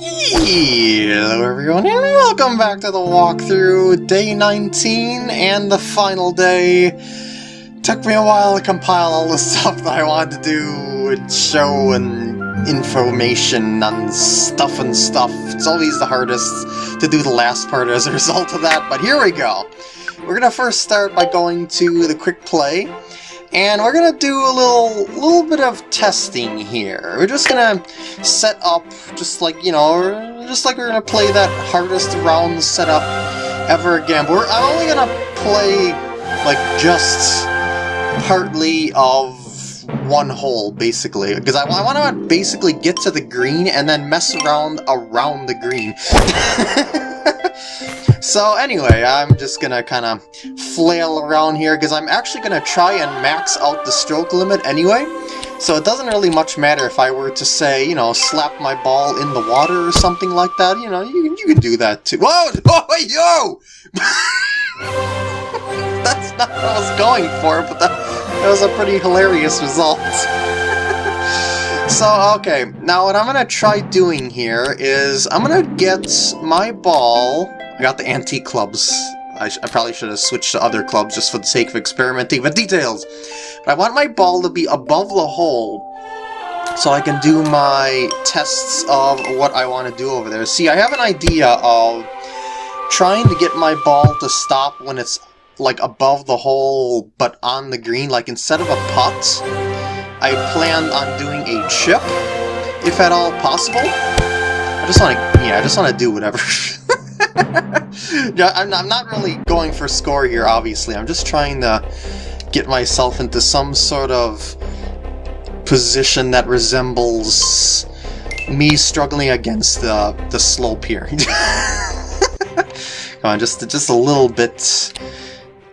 Hello everyone and welcome back to the walkthrough, day 19 and the final day. Took me a while to compile all the stuff that I wanted to do and show and information and stuff and stuff. It's always the hardest to do the last part as a result of that, but here we go. We're gonna first start by going to the quick play and we're gonna do a little little bit of testing here. We're just gonna set up just like you know, just like we're gonna play that hardest round setup ever again. But we're, I'm only gonna play like just partly of one hole basically because I, I want to basically get to the green and then mess around around the green. So anyway, I'm just gonna kind of flail around here because I'm actually gonna try and max out the stroke limit anyway. So it doesn't really much matter if I were to say, you know, slap my ball in the water or something like that. You know, you, you can do that too. Whoa! Oh, yo! That's not what I was going for, but that, that was a pretty hilarious result. So, okay, now what I'm gonna try doing here is I'm gonna get my ball I got the antique clubs. I, I, probably should have switched to other clubs just for the sake of experimenting, with details! But I want my ball to be above the hole so I can do my tests of what I want to do over there. See, I have an idea of trying to get my ball to stop when it's like above the hole but on the green, like instead of a putt, I plan on doing a chip, if at all possible. I just want to, yeah, I just want to do whatever. yeah, I'm, I'm not really going for score here, obviously. I'm just trying to get myself into some sort of position that resembles me struggling against the, the slope here. Come on, just, just a little bit...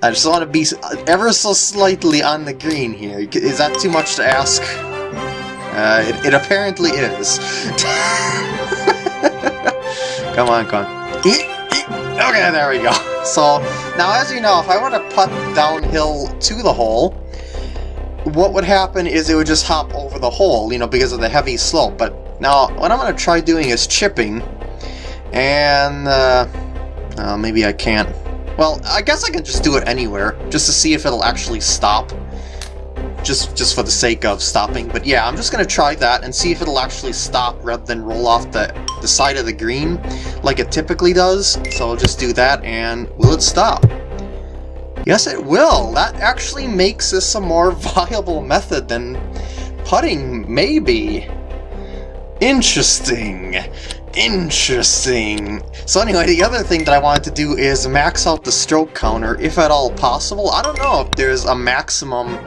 I just want to be ever so slightly on the green here. Is that too much to ask? Uh, it, it apparently is. come on, come on. Okay, there we go. So, now as you know, if I were to putt downhill to the hole, what would happen is it would just hop over the hole, you know, because of the heavy slope. But now, what I'm going to try doing is chipping, and, uh, uh, maybe I can't. Well, I guess I can just do it anywhere, just to see if it'll actually stop just just for the sake of stopping. But yeah, I'm just to try that and see if it'll actually stop rather than roll off the, the side of the green like it typically does. So I'll just do that and will it stop? Yes, it will. That actually makes this a more viable method than putting, maybe. Interesting. Interesting. So anyway, the other thing that I wanted to do is max out the stroke counter, if at all possible. I don't know if there's a maximum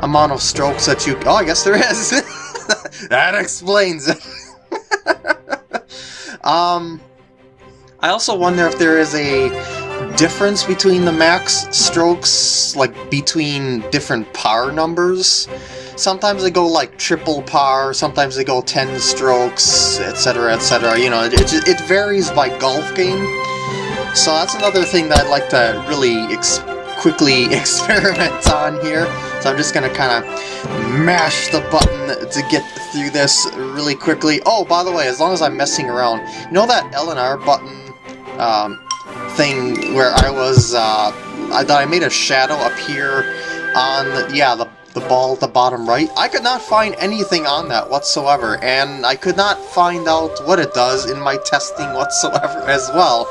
amount of strokes that you... Oh, I guess there is! that explains it! um, I also wonder if there is a difference between the max strokes, like between different par numbers. Sometimes they go like triple par, sometimes they go 10 strokes, etc, etc. You know, it, it varies by golf game. So that's another thing that I'd like to really quickly experiment on here. So I'm just going to kind of mash the button to get through this really quickly. Oh, by the way, as long as I'm messing around, you know that L and R button um, thing where I was, uh, I thought I made a shadow appear on, yeah, the the ball at the bottom right. I could not find anything on that whatsoever, and I could not find out what it does in my testing whatsoever as well.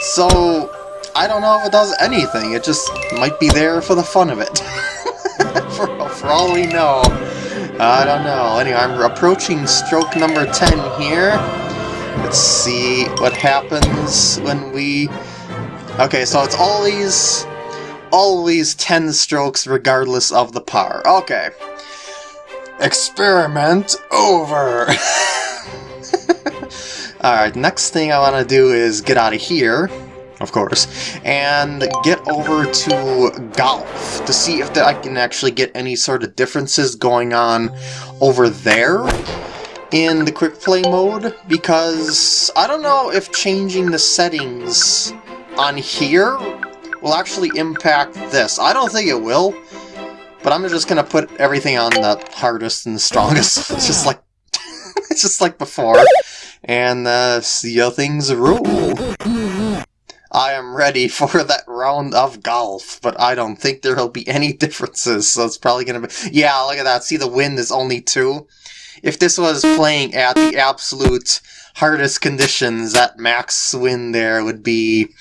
So, I don't know if it does anything, it just might be there for the fun of it. for, for all we know. I don't know. Anyway, I'm approaching stroke number 10 here. Let's see what happens when we... Okay, so it's always... Always 10 strokes regardless of the par. Okay. Experiment over! Alright, next thing I want to do is get out of here of course, and get over to golf to see if I can actually get any sort of differences going on over there in the quick play mode because I don't know if changing the settings on here will actually impact this. I don't think it will, but I'm just gonna put everything on the hardest and the strongest, just like just like before. and uh, see how things rule. I am ready for that round of golf, but I don't think there will be any differences, so it's probably going to be... Yeah, look at that. See, the wind is only two. If this was playing at the absolute hardest conditions, that max wind there would be...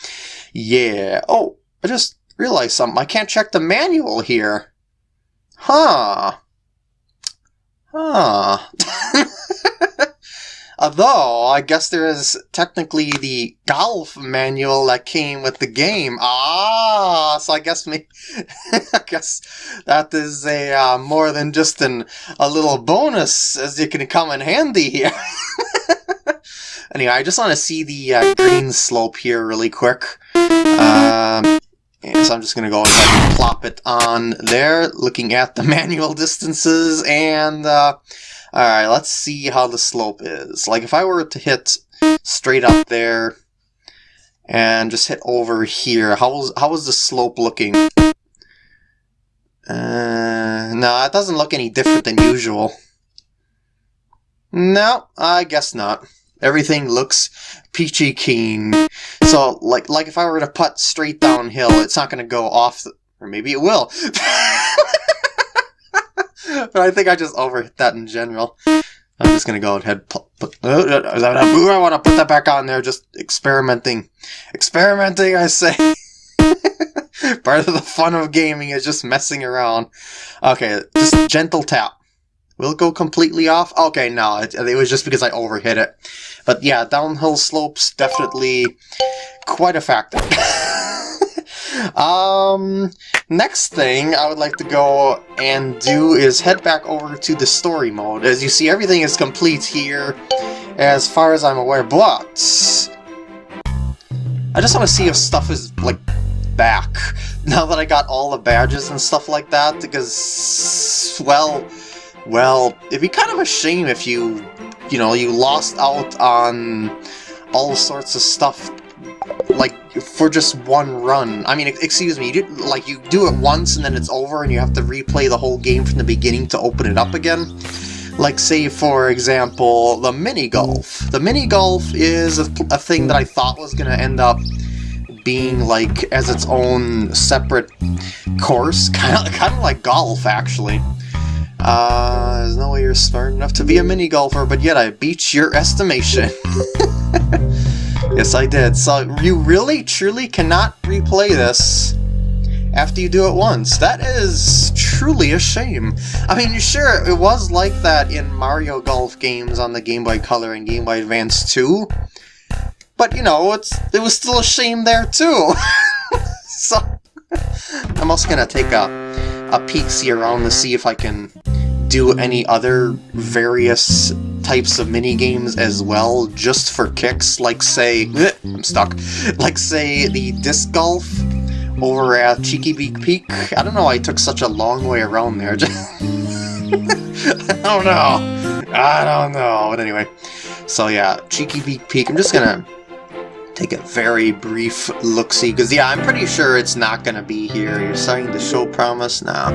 Yeah. Oh, I just realized something. I can't check the manual here. Huh. Huh. Although, I guess there is technically the golf manual that came with the game. Ah, so I guess me, I guess that is a uh, more than just an a little bonus as it can come in handy here. anyway, I just want to see the uh, green slope here really quick. Um, and so I'm just going to go ahead and plop it on there, looking at the manual distances, and uh, alright, let's see how the slope is. Like, if I were to hit straight up there, and just hit over here, how was, how was the slope looking? Uh, no, it doesn't look any different than usual. No, I guess not. Everything looks peachy keen. So, like, like if I were to putt straight downhill, it's not going to go off, the, or maybe it will. but I think I just overhit that in general. I'm just going to go ahead put, I want to put that back on there, just experimenting. Experimenting, I say. Part of the fun of gaming is just messing around. Okay, just gentle tap. Will go completely off? Okay, no, it, it was just because I overhit it. But yeah, downhill slopes definitely quite a factor. um, next thing I would like to go and do is head back over to the story mode. As you see, everything is complete here, as far as I'm aware, but... I just want to see if stuff is, like, back, now that I got all the badges and stuff like that, because, well, well, it'd be kind of a shame if you, you know, you lost out on all sorts of stuff, like, for just one run. I mean, excuse me, you like, you do it once and then it's over and you have to replay the whole game from the beginning to open it up again. Like, say, for example, the mini-golf. The mini-golf is a, a thing that I thought was going to end up being like as its own separate course, kind of kind of like golf actually. Uh, there's no way you're smart enough to be a mini golfer, but yet I beat your estimation. yes, I did. So you really, truly cannot replay this after you do it once. That is truly a shame. I mean, sure, it was like that in Mario Golf games on the Game Boy Color and Game Boy Advance 2, but, you know, it's it was still a shame there, too. so, I'm also gonna take a, a peek see around to see if I can do any other various types of mini games as well, just for kicks, like say, I'm stuck, like say the disc golf over at Cheeky Beak Peak. I don't know why I took such a long way around there. I don't know. I don't know. But anyway, so yeah, Cheeky Beak Peak. I'm just gonna take a very brief look-see, because yeah, I'm pretty sure it's not gonna be here. You're starting to show promise? Nah.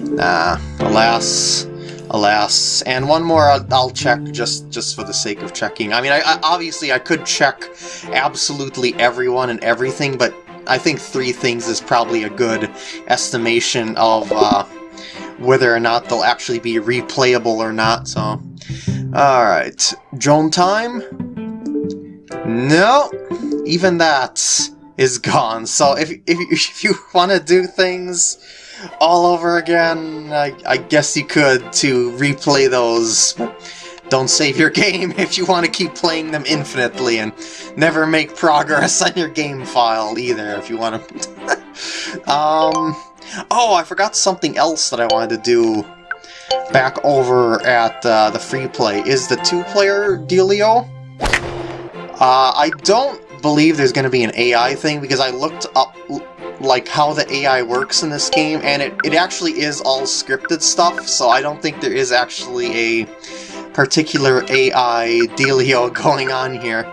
Nah, alas, alas. And one more I'll, I'll, check just, just for the sake of checking. I mean, I, I, obviously I could check absolutely everyone and everything, but I think three things is probably a good estimation of uh, whether or not they'll actually be replayable or not, so... Alright, drone time? No, even that is gone. So if, if, if you want to do things all over again, I, I guess you could to replay those. Don't save your game if you want to keep playing them infinitely and never make progress on your game file either if you want to... um, oh, I forgot something else that I wanted to do back over at uh, the free play. Is the two-player dealio? Uh, I don't believe there's going to be an AI thing because I looked up like how the AI works in this game, and it, it actually is all scripted stuff, so I don't think there is actually a particular AI dealio going on here.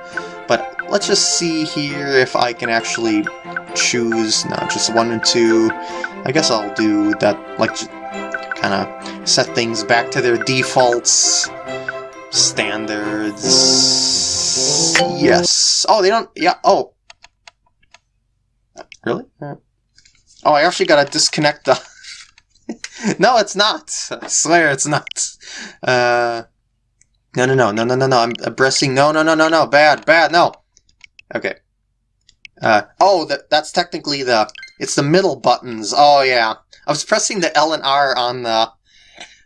But let's just see here if I can actually choose, no, just one and two. I guess I'll do that, like, kind of set things back to their defaults. Standards. Yes. Oh, they don't. Yeah. Oh. Really? Oh, I actually gotta disconnect the. no, it's not. I swear it's not. Uh. No, no, no, no, no, no, no. I'm pressing. No, no, no, no, no. Bad, bad. No. Okay. Uh. Oh, that that's technically the. It's the middle buttons. Oh yeah. I was pressing the L and R on the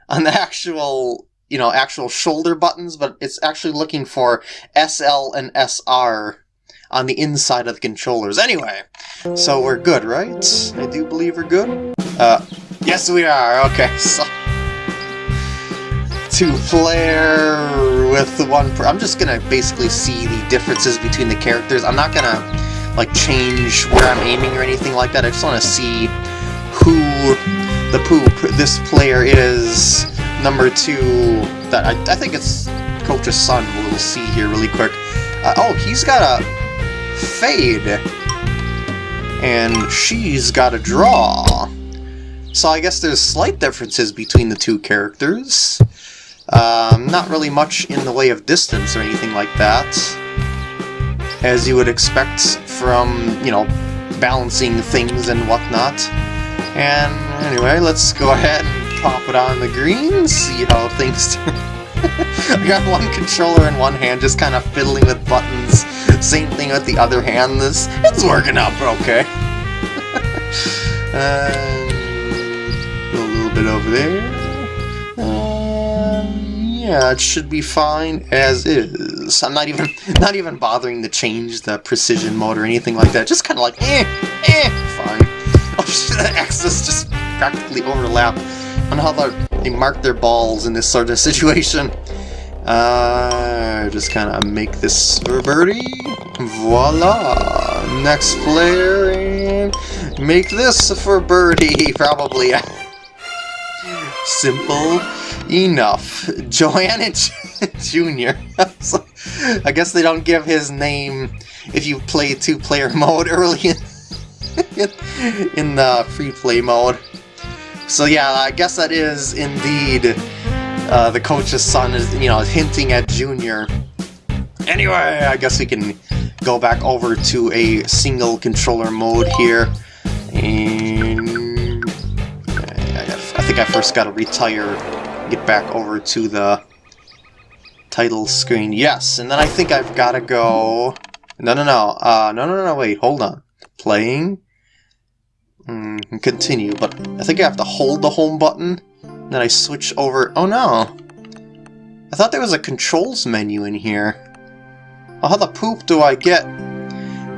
on the actual you know actual shoulder buttons, but it's actually looking for SL and SR on the inside of the controllers. Anyway, so we're good, right? I do believe we're good. Uh, yes, we are. Okay, so two player with the one. I'm just gonna basically see the differences between the characters. I'm not gonna like change where I'm aiming or anything like that. I just want to see who the poop this player is. Number two, that I, I think it's Coach's son. We'll see here really quick. Uh, oh, he's got a fade, and she's got a draw. So I guess there's slight differences between the two characters. Um, not really much in the way of distance or anything like that. As you would expect from, you know, balancing things and whatnot. And anyway, let's go ahead and pop it on the green, see how things turn. I got one controller in one hand, just kind of fiddling with buttons. Same thing with the other hand. This it's working out okay. uh, a little bit over there. Yeah, it should be fine as is. I'm not even not even bothering to change the precision mode or anything like that. Just kind of like, eh, eh, fine. The X's just practically overlap on how they mark their balls in this sort of situation. Uh, just kind of make this for birdie. Voila! Next player, and make this for birdie, probably. Simple enough. Joanna Jr. I guess they don't give his name if you play two-player mode early in in the free play mode. So yeah, I guess that is indeed uh, the coach's son is, you know, hinting at Junior. Anyway, I guess we can go back over to a single controller mode here. And I think I first gotta retire, get back over to the title screen. Yes, and then I think I've gotta go... No, no, no, uh, no, no, no, wait, hold on. Playing, Mm, continue, but I think I have to hold the home button, then I switch over... Oh no! I thought there was a controls menu in here. Well, how the poop do I get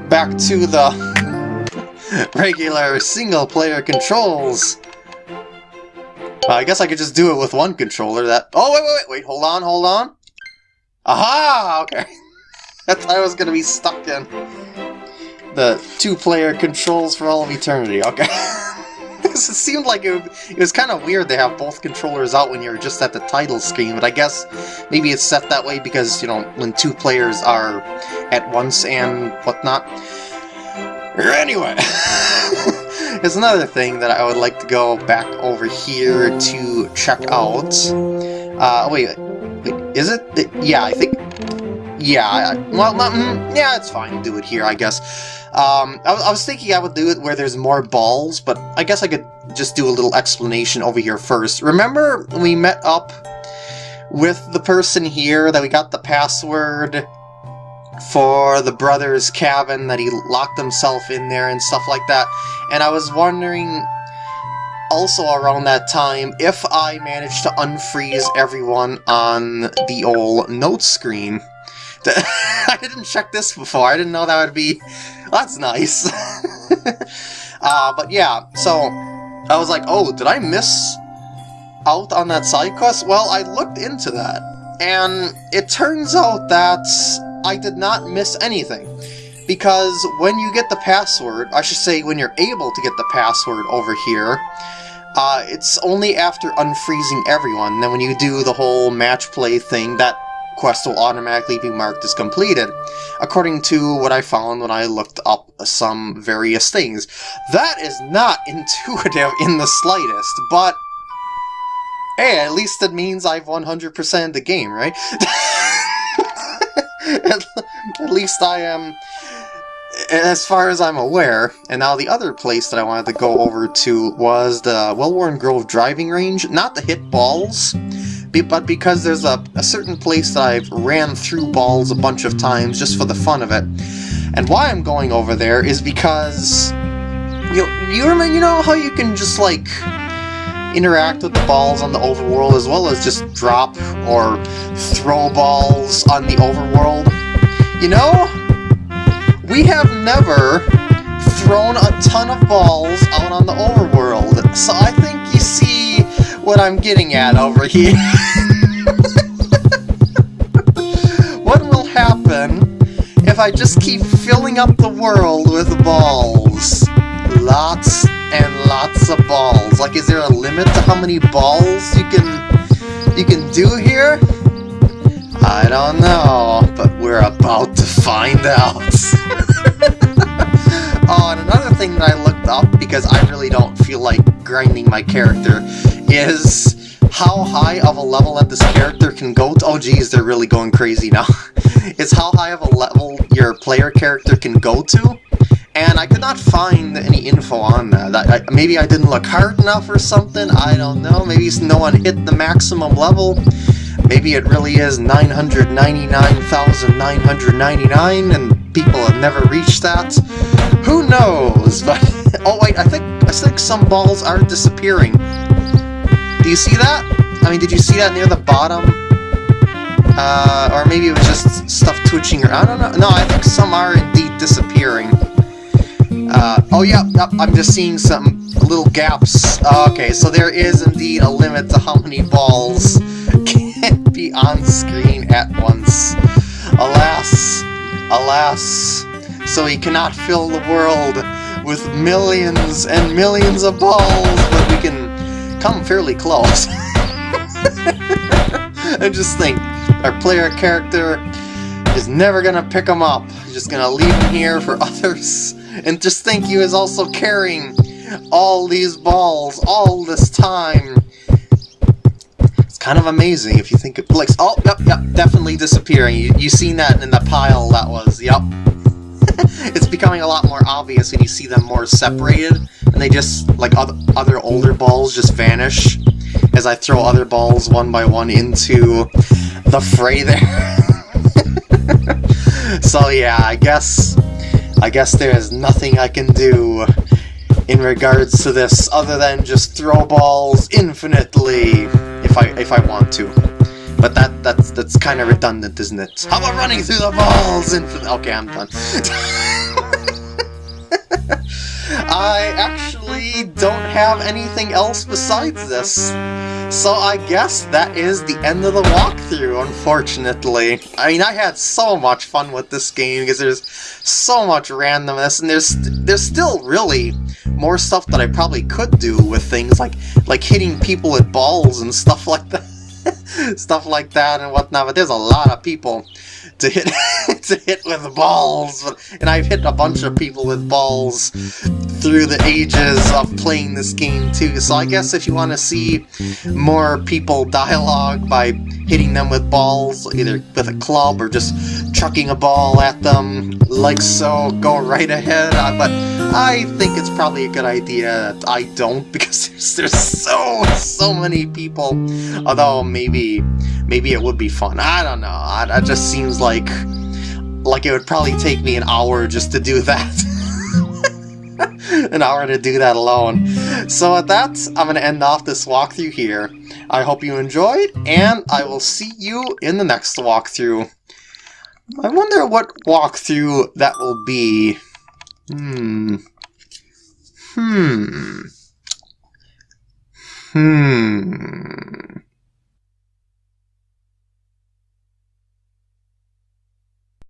back to the regular single-player controls? Well, I guess I could just do it with one controller, that... Oh, wait, wait, wait, wait, hold on, hold on. Aha! Okay. I thought I was gonna be stuck in the two-player controls for all of eternity. Okay. it seemed like it, it was kind of weird to have both controllers out when you're just at the title screen, but I guess maybe it's set that way because, you know, when two players are at once and whatnot. Anyway, there's another thing that I would like to go back over here to check out. Uh, wait, wait, is it? Yeah, I think yeah, well, mm, yeah, it's fine. Do it here, I guess. Um, I, I, was thinking I would do it where there's more balls, but I guess I could just do a little explanation over here first. Remember we met up with the person here that we got the password for the brother's cabin that he locked himself in there and stuff like that? And I was wondering also around that time if I managed to unfreeze everyone on the old note screen. I didn't check this before. I didn't know that would be... That's nice. uh, but yeah, so I was like, oh, did I miss out on that side quest? Well, I looked into that, and it turns out that I did not miss anything. Because when you get the password, I should say when you're able to get the password over here, uh, it's only after unfreezing everyone. Then when you do the whole match play thing, that quest will automatically be marked as completed, according to what I found when I looked up some various things. That is not intuitive in the slightest, but Hey, at least it means I've 100% the game, right? at, at least I am as far as I'm aware, and now the other place that I wanted to go over to was the Wellworn Grove driving range, not to hit balls, but because there's a, a certain place that I've ran through balls a bunch of times just for the fun of it. And why I'm going over there is because you you remember you know how you can just like interact with the balls on the overworld as well as just drop or throw balls on the overworld. You know, we have never thrown a ton of balls out on the overworld, so I think you see what I'm getting at over here. what will happen if I just keep filling up the world with balls? Lots and lots of balls. Like, is there a limit to how many balls you can you can do here? I don't know, but we're about to find out. oh, and another thing that I looked up, because I really don't feel like grinding my character, is how high of a level that this character can go to. Oh geez, they're really going crazy now. it's how high of a level your player character can go to, and I could not find any info on that. I, I, maybe I didn't look hard enough or something, I don't know. Maybe no one hit the maximum level. Maybe it really is 999,999 and people have never reached that. Who knows? But oh wait, I think I think some balls are disappearing. Do you see that? I mean, did you see that near the bottom? Uh, or maybe it was just stuff twitching or I don't know. No, I think some are indeed disappearing. Uh, oh, yeah, yep, I'm just seeing some little gaps. okay, so there is indeed a limit to how many balls can be on screen at once. Alas, alas, so he cannot fill the world with millions and millions of balls, but we can come fairly close. and just think, our player character is never gonna pick them up. He's just gonna leave them here for others. And just think he was also carrying all these balls all this time. It's kind of amazing if you think it like oh yep yep definitely disappearing. You you seen that in the pile that was yep. it's becoming a lot more obvious when you see them more separated and they just like other other older balls just vanish as I throw other balls one by one into the fray there. so yeah, I guess I guess there is nothing I can do in regards to this other than just throw balls infinitely if I if I want to. But that that's that's kind of redundant, isn't it? How about running through the balls infinitely? Okay, I'm done. I actually don't have anything else besides this. So I guess that is the end of the walkthrough, unfortunately. I mean, I had so much fun with this game because there's so much randomness, and there's there's still really more stuff that I probably could do with things like like hitting people with balls and stuff like that. stuff like that and whatnot, but there's a lot of people to hit to hit with balls, and I've hit a bunch of people with balls through the ages of playing this game too. So I guess if you want to see more people dialogue by hitting them with balls, either with a club or just chucking a ball at them, like so, go right ahead. Uh, but I think it's probably a good idea I don't because there's, there's so so many people. Although maybe maybe it would be fun. I don't know. It just seems like like it would probably take me an hour just to do that. an hour to do that alone. So at that, I'm going to end off this walkthrough here. I hope you enjoyed, and I will see you in the next walkthrough. I wonder what walkthrough that will be. Hmm. Hmm. Hmm.